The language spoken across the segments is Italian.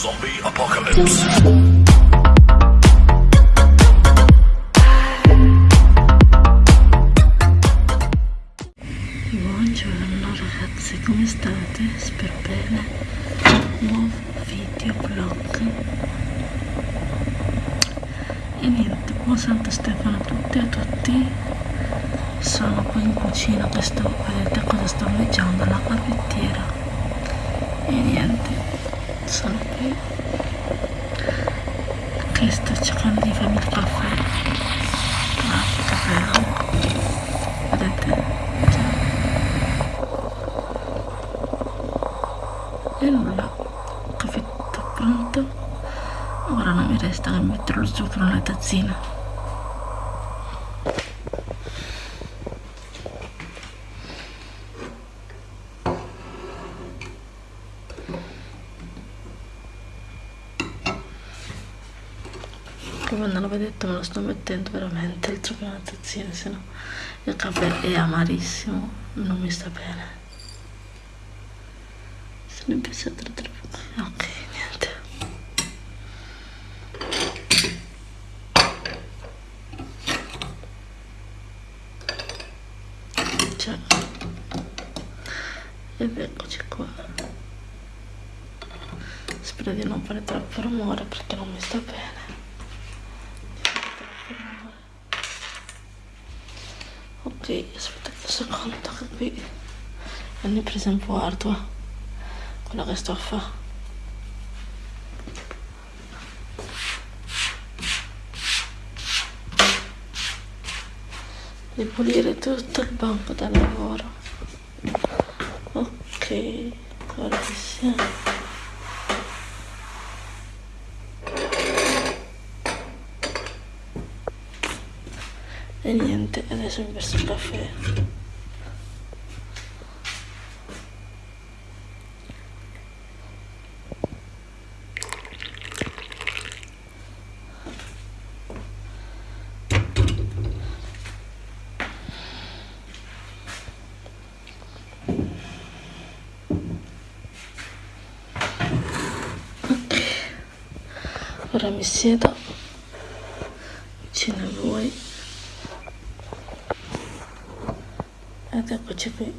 Zombie Apocalypse. Buongiorno ragazzi, come state? Spero bene. Nuovo video vlog. E niente, buon Santo Stefano a tutti e a tutti. Sono qui in cucina che sto, vedete cosa sto mangiando? La caffettiera. E niente, sono qui che sto cercando di farmi il caffè. Ah, il caffè, no? Vedete? Cioè, e nulla caffetto pronto ora non mi resta che mettere lo zucchero nella tazzina non l'avevo detto me lo sto mettendo veramente il nella tazzina se no il caffè è amarissimo non mi sta bene. Sono impensata troppo ok niente. Cioè ed eccoci qua. Spero di non fare troppo rumore perché non mi sta bene aspetta un secondo che qui hanno preso un po' ardua quello che sto a fare di pulire tutto il banco da lavoro. Ok ora che siamo e niente adesso mi verso il caffè. Ora mi siedo vicino a voi ed eccoci qui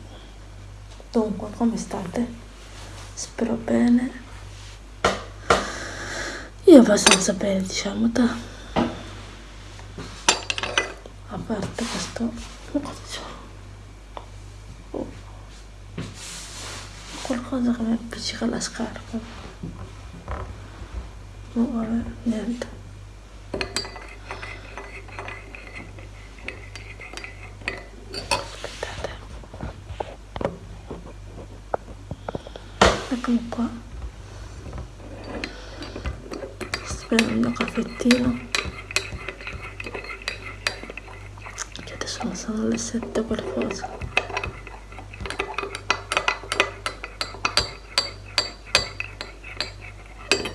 dunque come state? spero bene io abbastanza bene diciamo da a parte questo cosa c'ho? Oh. qualcosa che mi appiccica la scarpa Oh, vabbè, niente. Aspettate. Eccomi qua. Sto prendendo un caffettino. Che adesso non sono le sette qualcosa.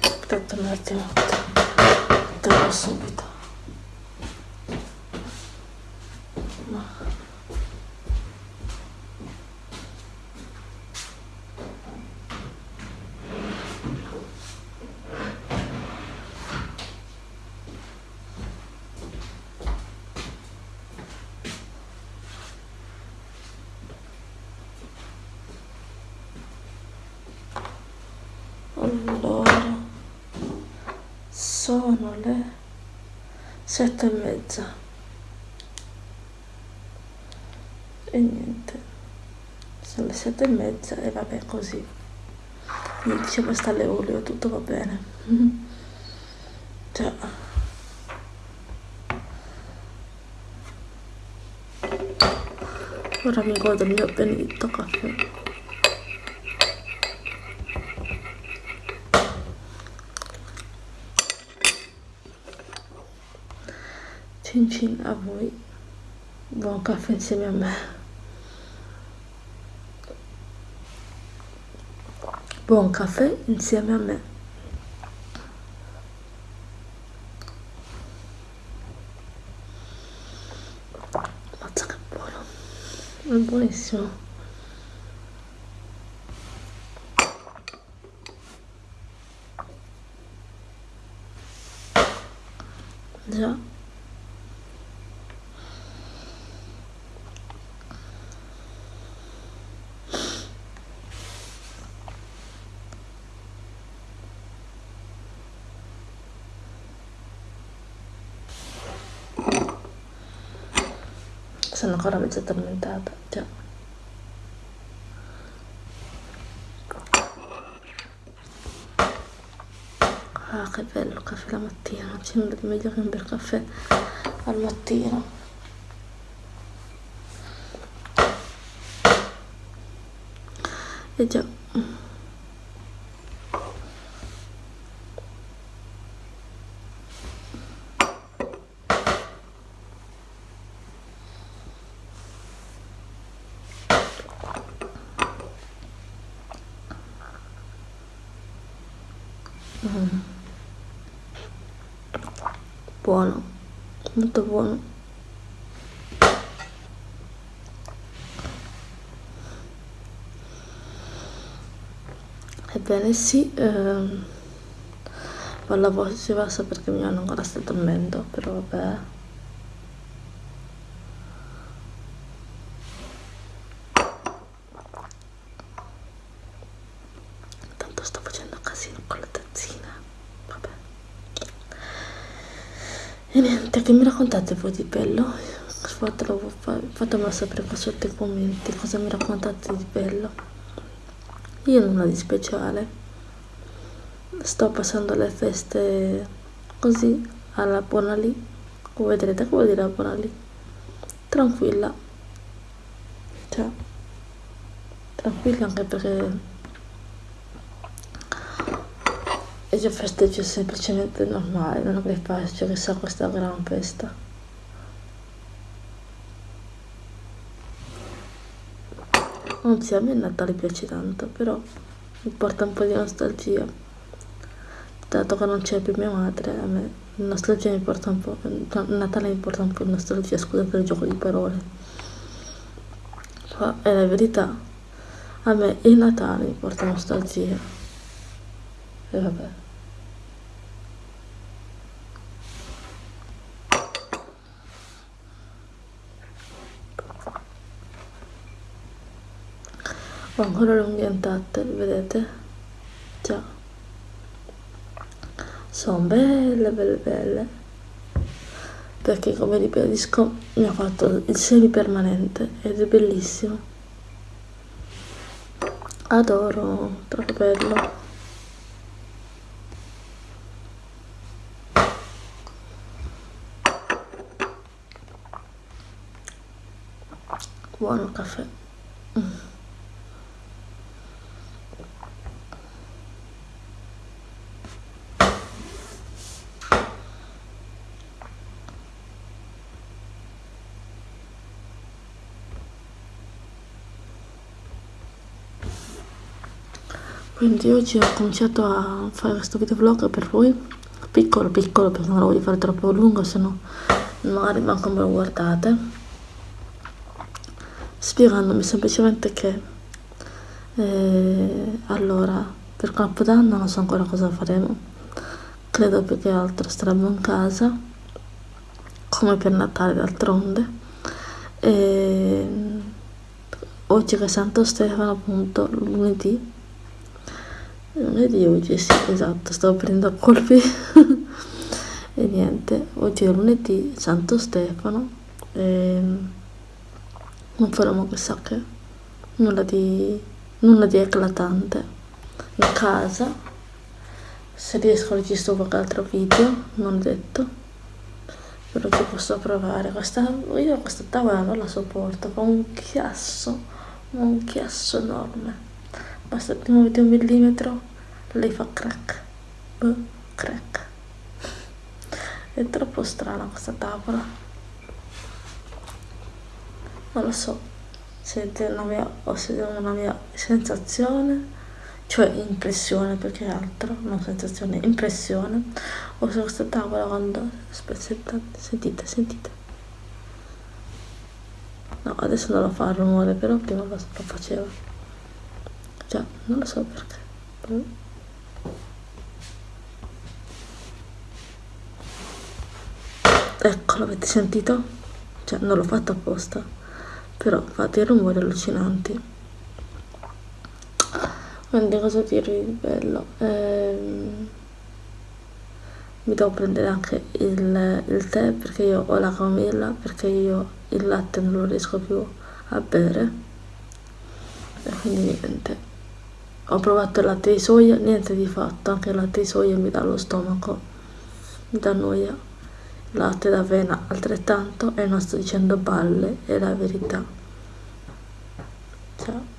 aspetta un attimo torno subito 7 e mezza. E niente. Sono le 7 e mezza e vabbè così. Mi dicevo sta le olio tutto va bene. Cioè ora mi godo il mio benedetto caffè. Punching avoué va encore fencer ma main. Bon café, une semaine. Impression. Déjà. Sono ancora mezza addormentata già. Ah che bello caffè la mattina. Non c'è nulla di meglio che un bel caffè al mattino. E già Mm. Buono, molto buono. Ebbene sì, ehm, la voce bassa perché mi hanno ancora sta dormendo, però vabbè. Tanto sto facendo casino con la tazzina, vabbè. E niente, che mi raccontate voi di bello? Fatelo, fatemelo sapere qua sotto i commenti cosa mi raccontate di bello. Io nulla di speciale. Sto passando le feste così alla buona lì. Come vedrete, come dire la buona lì? Tranquilla. Cioè, tranquilla anche perché io festeggio semplicemente normale, non che faccio chissà questa gran festa. Anzi, a me il Natale piace tanto, però mi porta un po' di nostalgia. Dato che non c'è più mia madre, a me nostalgia mi porta un po'. Natale mi porta un po' di nostalgia, scusate il gioco di parole. Ma è la verità. A me il Natale mi porta nostalgia. E vabbè. Ho ancora le unghie intatte vedete? Già. Sono belle belle belle. Perché come ribadisco mi ha fatto il semi permanente ed è bellissimo. Adoro troppo bello. Buono caffè quindi oggi ho cominciato a fare questo videovlog per voi. Piccolo piccolo perché non lo voglio fare troppo lungo se no magari manco me lo guardate. Spiegandomi semplicemente che eh, allora per Capodanno non so ancora cosa faremo. Credo più che altro staremo in casa come per Natale d'altronde. E oggi che è Santo Stefano appunto lunedì lunedì oggi sì esatto stavo prendendo a colpi. E niente oggi è lunedì Santo Stefano e non faremo chissà che nulla di nulla di eclatante. In casa se riesco a registrare qualche altro video non detto però ci posso provare. Questa io questa tavola non la sopporto fa un chiasso un chiasso enorme basta muovi un millimetro lei fa crack. Buh, crack. È troppo strana questa tavola non lo so sente una mia, ho una mia sensazione cioè impressione più che altro non sensazione, impressione. Ho su questa tavola quando aspetta, sentite, sentite. No, adesso non lo fa il rumore però prima lo, lo faceva già, non lo so perché. Però... ecco l'avete sentito? cioè non l'ho fatto apposta. Però fate rumori allucinanti. Quindi cosa dirvi di bello? Ehm, mi devo prendere anche il, il tè perché io ho la camomilla perché io il latte non lo riesco più a bere. E quindi niente ho provato il latte di soia niente di fatto anche il latte di soia mi dà lo stomaco mi dà noia. Il latte d'avena altrettanto e non sto dicendo balle è la verità. Ciao.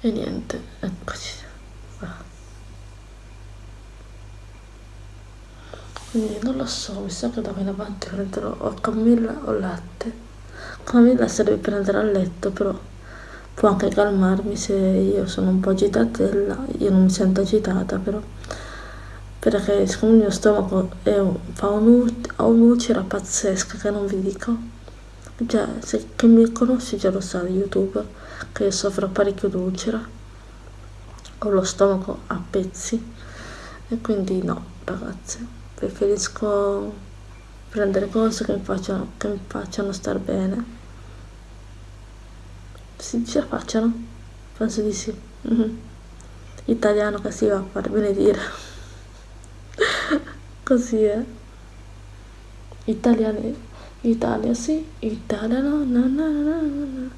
E niente eccoci quindi non lo so mi sa che da qui in avanti prenderò o camomilla o latte. Camomilla serve per andare a letto però può anche calmarmi se io sono un po' agitatella io non mi sento agitata però perché siccome il mio stomaco un, fa un'ulcera pazzesca che non vi dico. Già se chi mi conosce già lo sa di youtube che io soffro parecchio d'ulcera ho lo stomaco a pezzi. E quindi no ragazze preferisco prendere cose che mi facciano, che mi facciano star bene. Si ce la facciano? penso di sì. Mm -hmm. italiano che si va a fare benedire. Così è. Italiani Italia sì Italia no no no no no.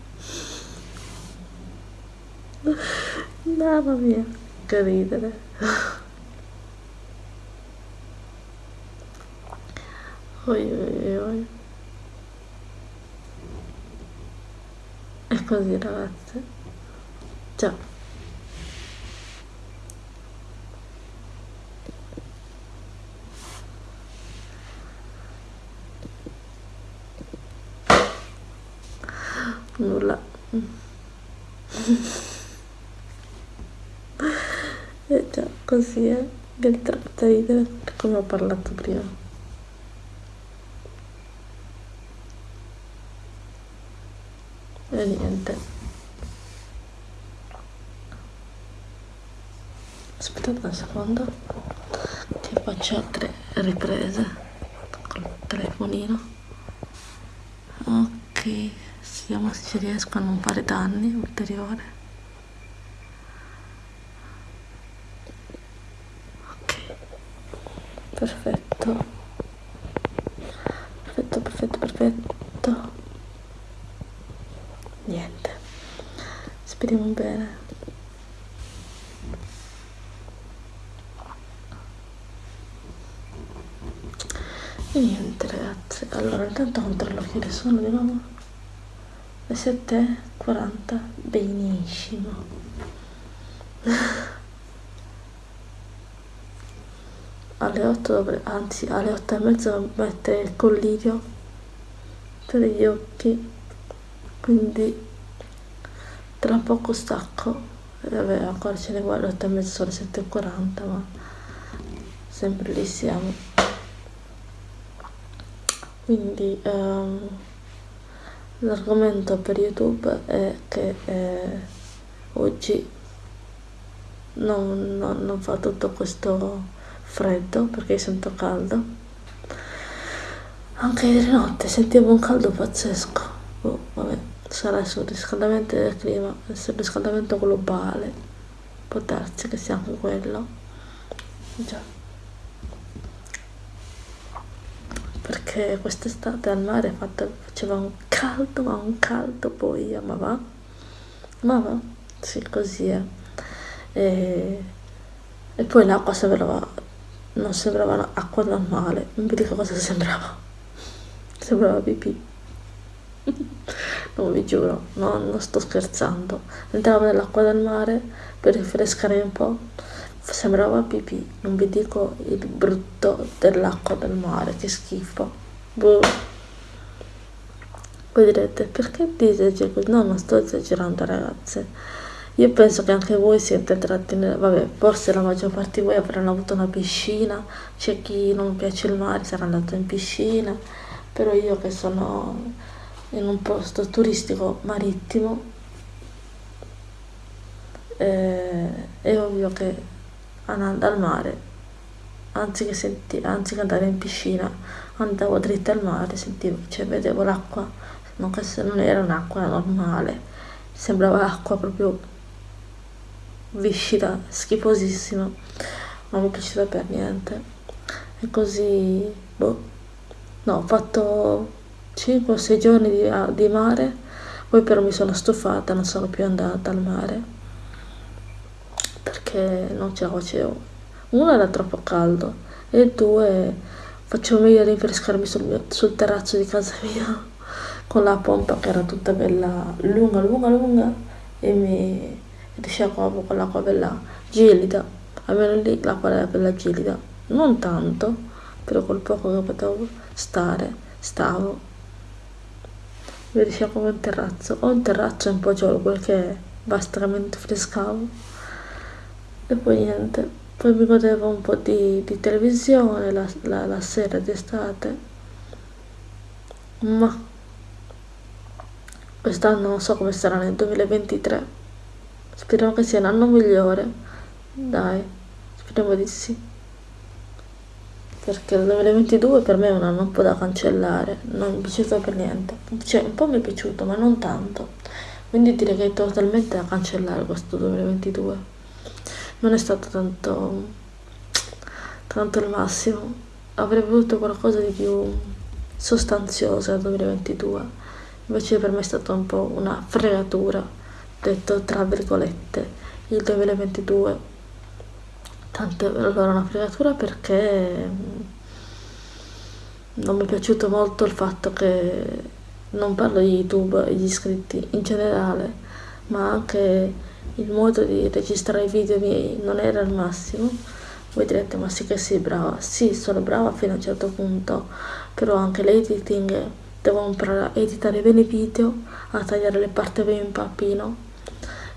Mamma mia che ridere Oi, oi, oi. È così ragazze. Ciao. Nulla. e già, così è. Del tratto ridere come ho parlato prima. e niente aspettate un secondo che faccio altre riprese. Col telefonino. Ok vediamo se ci riesco a non fare danni ulteriori ok. Perfetto. Perfetto perfetto perfetto. Niente. Speriamo bene e niente ragazzi allora intanto controllo che sono di nuovo. Le 7.40 benissimo. Alle 8 dovrei, anzi alle 8 e mezza mettere il collirio per gli occhi. Quindi tra poco stacco. Vabbè ancora ce ne vuole 8 e mezzo sono 7.40 ma sempre lì siamo quindi um, l'argomento per youtube è che eh, oggi non, non, non fa tutto questo freddo perché sento caldo. Anche ieri notte sentivo un caldo pazzesco. Oh, vabbè sarà il surriscaldamento del clima, il surriscaldamento globale, può darsi che sia anche quello, già, perché quest'estate al mare faceva un caldo, ma un caldo poi, ma va, ma va, sì così è, e, e poi l'acqua sembrava, non sembrava acqua normale, non vi dico cosa sembrava, sembrava pipì. non vi giuro, no, non sto scherzando. Entravo nell'acqua del mare per rinfrescare un po', sembrava pipì, non vi dico il brutto dell'acqua del mare, che schifo. Boh. Voi direte, perché dici così? No, non sto esagerando ragazze. Io penso che anche voi siete entrati nel... Vabbè, forse la maggior parte di voi avranno avuto una piscina, c'è chi non piace il mare sarà andato in piscina, però io che sono in un posto turistico marittimo eh, è ovvio che andando al mare anziché, anziché andare in piscina andavo dritta al mare sentivo cioè vedevo l'acqua non, non era un'acqua normale sembrava acqua proprio viscida schifosissima non mi piaceva per niente e così boh no ho fatto 5 o 6 giorni di, di mare poi però mi sono stufata non sono più andata al mare perché non ce la facevo. Uno era troppo caldo e due facevo meglio a rinfrescarmi sul, sul terrazzo di casa mia con la pompa che era tutta bella lunga, lunga, lunga e mi risciacquavo con l'acqua bella gelida, almeno lì l'acqua era bella gelida, non tanto, però col poco che potevo stare, stavo. Mi risciacquavo in terrazzo, ho un terrazzo un po' giallo, quel che è, basta che mi rinfrescavo e poi niente poi mi godevo un po' di, di televisione la, la, la sera d'estate. Ma quest'anno non so come sarà nel 2023 speriamo che sia l'anno migliore. Dai speriamo di sì. Perché il 2022 per me è un anno un po' da cancellare. Non mi è piaciuto per niente. Cioè un po' mi è piaciuto ma non tanto. Quindi direi che è totalmente da cancellare questo 2022 non è stato tanto, tanto il massimo. Avrei voluto qualcosa di più sostanzioso nel 2022, invece per me è stata un po' una fregatura, detto tra virgolette, il 2022. Tanto allora una fregatura perché non mi è piaciuto molto il fatto che non parlo di YouTube e gli iscritti in generale, ma anche il modo di registrare i video miei non era il massimo. Voi direte ma sì che sei brava. Sì sono brava fino a un certo punto però anche l'editing devo imparare a editare bene i video a tagliare le parti bene in pappino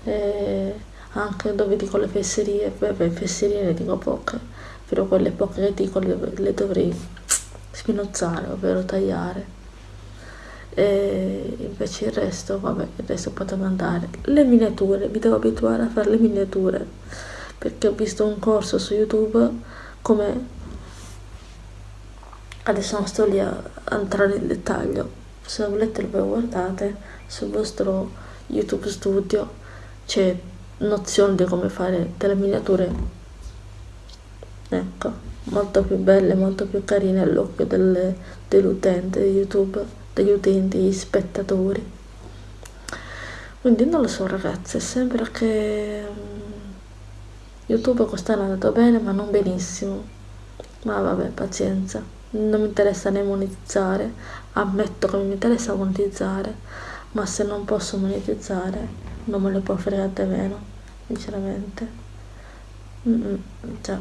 e anche dove dico le fesserie beh, fesserie ne dico poche però quelle poche che dico le, le dovrei spinozzare ovvero tagliare e invece il resto, vabbè, il resto potevo andare. Le miniature, mi devo abituare a fare le miniature, perché ho visto un corso su YouTube come... Adesso non sto lì a entrare nel dettaglio, se volete lo guardate sul vostro YouTube Studio, c'è nozione di come fare delle miniature, ecco, molto più belle, molto più carine all'occhio dell'utente di YouTube degli utenti, gli spettatori. Quindi non lo so ragazzi, sembra che mm, YouTube quest'anno è andato bene ma non benissimo. Ma vabbè, pazienza. Non mi interessa né monetizzare, ammetto che mi interessa monetizzare, ma se non posso monetizzare non me ne può fregare meno, sinceramente. Mm -mm, già.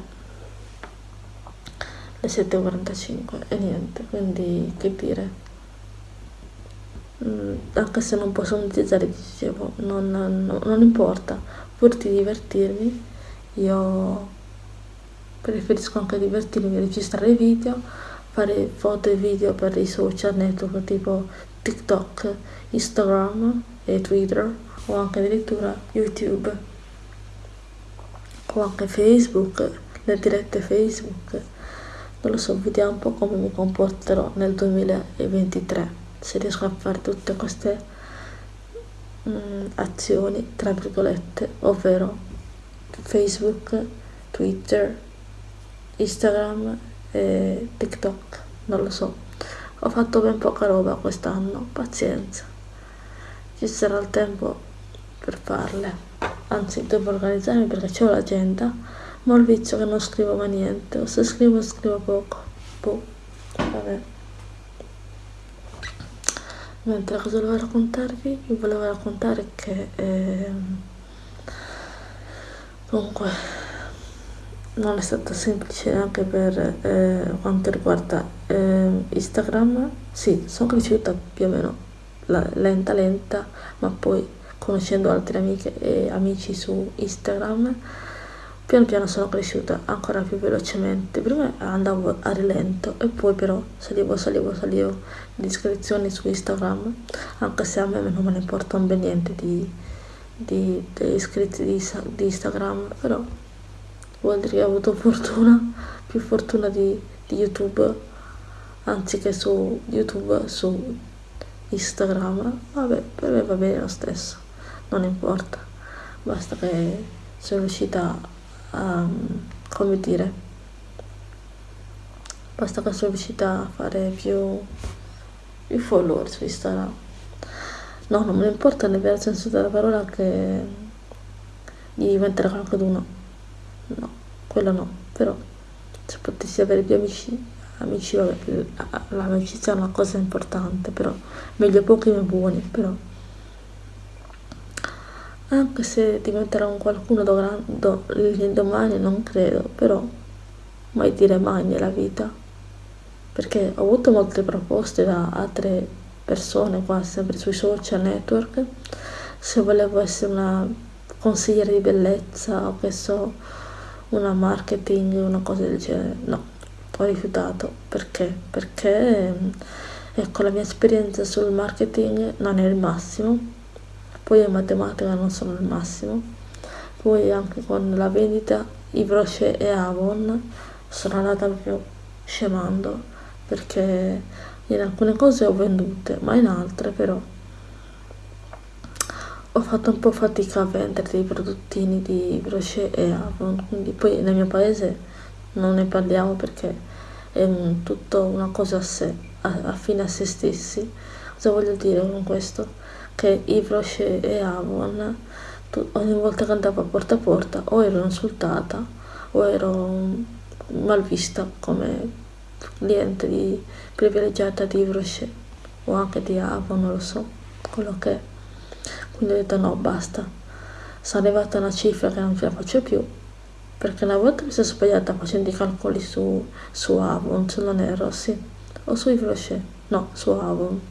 Le 7.45 e niente, quindi che dire anche se non posso monetizzare dicevo non, non, non importa. Pur di divertirmi io preferisco anche divertirmi registrare video fare foto e video per i social network tipo tiktok instagram e twitter o anche addirittura youtube. O anche facebook le dirette facebook. Non lo so vediamo un po' come mi comporterò nel 2023 se riesco a fare tutte queste mm, azioni tra virgolette ovvero facebook twitter instagram e tiktok. Non lo so. Ho fatto ben poca roba quest'anno pazienza. Ci sarà il tempo per farle. Anzi devo organizzarmi perché c'ho l'agenda ma ho il vizio che non scrivo mai niente. O se scrivo scrivo poco. Boh. Vabbè mentre cosa volevo raccontarvi? vi volevo raccontare che eh, comunque non è stato semplice anche per eh, quanto riguarda eh, Instagram sì, sono cresciuta più o meno la, lenta lenta ma poi conoscendo altre amiche e amici su Instagram Piano piano sono cresciuta ancora più velocemente, prima andavo a rilento e poi però salivo, salivo, salivo di iscrizioni su Instagram, anche se a me non me ne importa un bel niente di, di, degli iscritti di, di Instagram, però vuol dire che ho avuto fortuna, più fortuna di, di YouTube, anziché su YouTube, su Instagram, vabbè, per me va bene lo stesso, non importa, basta che sono riuscita a, come dire, basta che sono riuscita a fare più, più follower su Instagram. No, non mi importa nel vero senso della parola che di diventare qualcuno, no, quello no, però se potessi avere più amici amici, vabbè, l'amicizia è una cosa importante, però meglio pochi ma buoni, però anche se diventerò un qualcuno l'indomani non credo, però mai dire mai nella vita, perché ho avuto molte proposte da altre persone qua, sempre sui social network, se volevo essere una consigliere di bellezza o che so, una marketing, una cosa del genere, no ho rifiutato. Perché? Perché ecco la mia esperienza sul marketing non è il massimo, poi in matematica non sono il massimo, poi anche con la vendita Ivroce e Avon sono andata proprio scemando perché in alcune cose ho vendute, ma in altre però ho fatto un po' fatica a vendere dei prodottini di Ivroce e Avon, quindi poi nel mio paese non ne parliamo perché è un, tutto una cosa a sé, a, a fine a se stessi. Cosa voglio dire con questo? Che Yves Rocher e Avon ogni volta che andavo a porta a porta o ero insultata o ero mal vista come cliente di, privilegiata di Yves Rocher o anche di Avon, non lo so, quello che è. Quindi ho detto no, basta. Sono arrivata a una cifra che non ce la faccio più perché una volta mi sono sbagliata facendo i calcoli su, su Avon, se non erro, sì, o su Yves no, su Avon.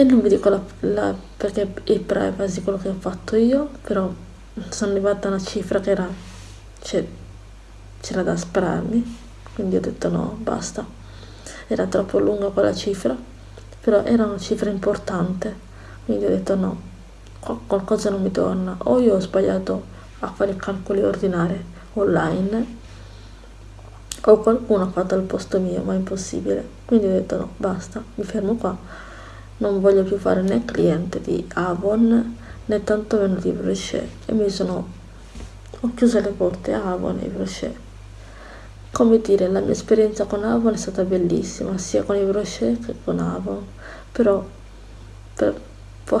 E non vi dico la, la, perché è privacy quello che ho fatto io, però sono arrivata a una cifra che era, cioè, c'era da spararmi, quindi ho detto no, basta. Era troppo lunga quella cifra, però era una cifra importante, quindi ho detto no, qualcosa non mi torna, o io ho sbagliato a fare calcoli ordinari online o qualcuno ha fatto al posto mio ma è impossibile. Quindi ho detto no basta mi fermo qua non voglio più fare né cliente di Avon né tantomeno di Brochet e mi sono ho chiuso le porte Avon e Brochet. Come dire la mia esperienza con Avon è stata bellissima sia con i Brochet che con Avon però per,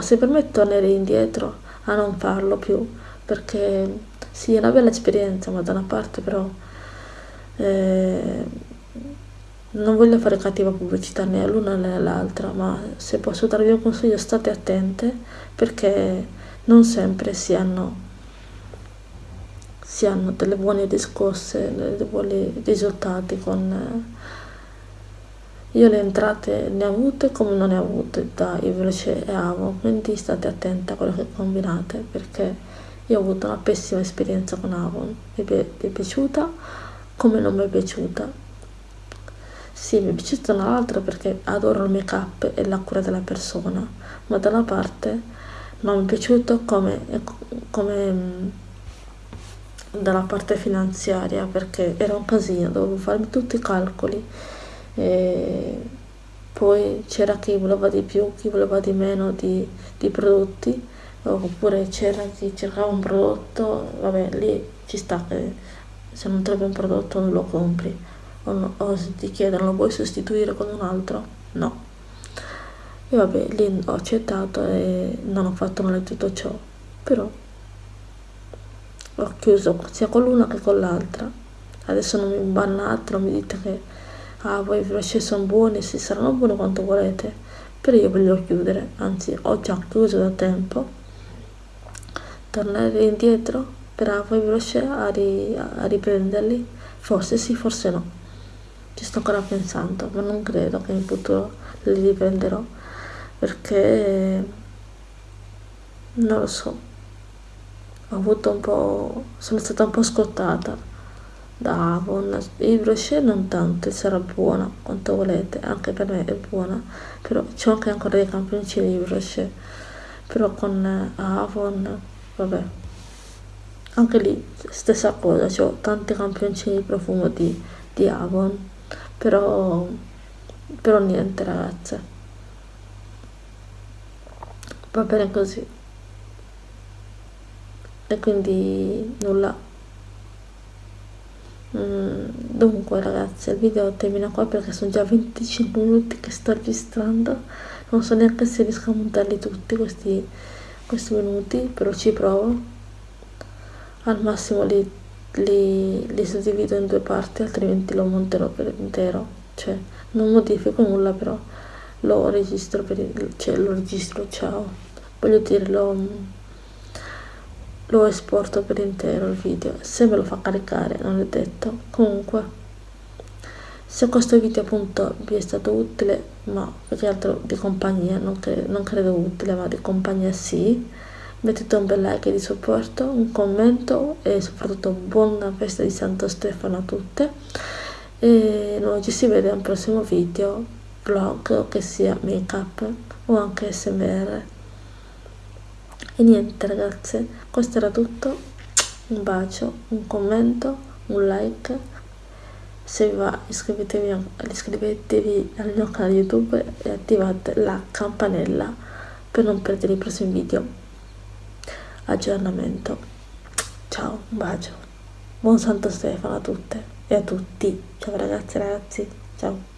se per me tornerei indietro a non farlo più perché sì, è una bella esperienza, ma da una parte però eh, non voglio fare cattiva pubblicità né all'una né all'altra, ma se posso darvi un consiglio state attente perché non sempre si hanno, si hanno delle buone discorse, dei buoni risultati con... io le entrate ne ho avute come non ne ho avute da Ivroce e Avo, quindi state attenti a quello che combinate perché io ho avuto una pessima esperienza con Avon, mi è, mi è piaciuta come non mi è piaciuta. Sì, mi è piaciuta un'altra perché adoro il make up e la cura della persona, ma da una parte non mi è piaciuto come, come dalla parte finanziaria perché era un casino, dovevo farmi tutti i calcoli. E poi c'era chi voleva di più, chi voleva di meno di, di prodotti oppure c'era chi cercava un prodotto, vabbè lì ci sta che se non trovi un prodotto non lo compri o, o ti chiedono lo vuoi sostituire con un altro, no. E vabbè lì ho accettato e non ho fatto male tutto ciò, però ho chiuso sia con l'una che con l'altra. Adesso non mi bannate, non mi dite che ah, voi i brocci sono buoni, si saranno buoni quanto volete, però io voglio chiudere, anzi ho già chiuso da tempo. Tornare indietro bravo e veloce a, ri, a riprenderli? Forse sì forse no ci sto ancora pensando ma non credo che in futuro li riprenderò perché non lo so. Ho avuto un po' sono stata un po' scottata da Avon. Il brochet non tanto sarà buona quanto volete anche per me è buona però c'ho anche ancora dei campioncini di brochet. Però con Avon vabbè anche lì stessa cosa ho tanti campioncini di profumo di, di Avon però però niente ragazze. Va bene così. E quindi nulla. Mm, dunque ragazzi il video termina qua perché sono già 25 minuti che sto registrando. Non so neanche se riesco a montarli tutti questi, questi minuti però ci provo. Al massimo li, li, li suddivido in due parti altrimenti lo monterò per intero. Cioè non modifico nulla però lo registro per il, cioè lo registro ciao. Voglio dire lo lo esporto per intero il video. Se me lo fa caricare non è detto. Comunque se questo video appunto vi è stato utile ma che altro di compagnia non, cre non credo utile ma di compagnia sì mettete un bel like di supporto un commento e soprattutto buona festa di Santo Stefano a tutte. E noi ci si vede al prossimo video vlog che sia make up o anche smr e niente ragazze questo era tutto. Un bacio un commento un like. Se vi va iscrivetevi, iscrivetevi al mio canale youtube e attivate la campanella per non perdere i prossimi video aggiornamento. Ciao un bacio. Buon santo stefano a tutte e a tutti. Ciao ragazze e ragazzi. Ciao.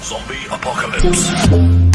Zombie Apocalypse.